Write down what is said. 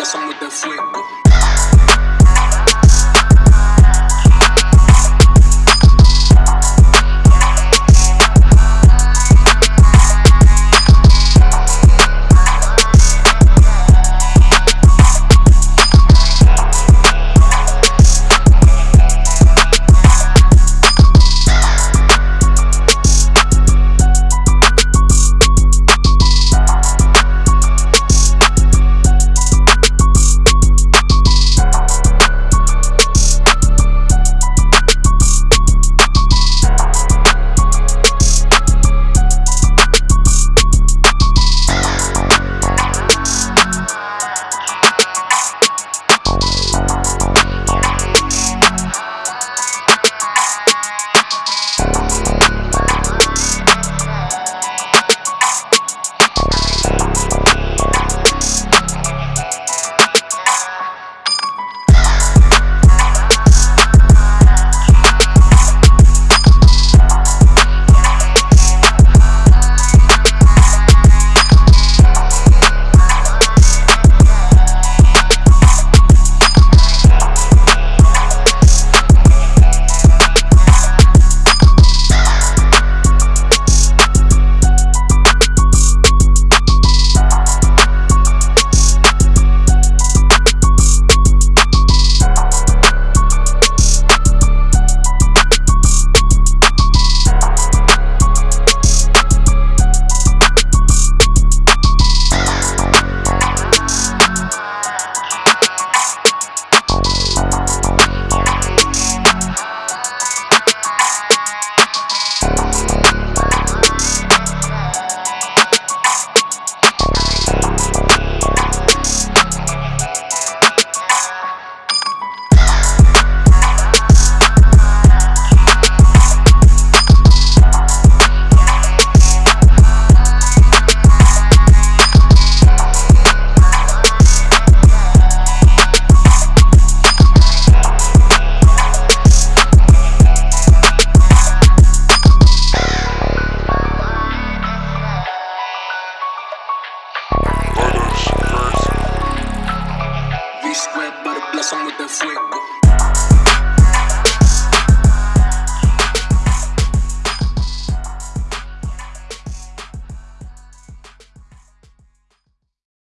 reemplazamos de fuego. with the sweat.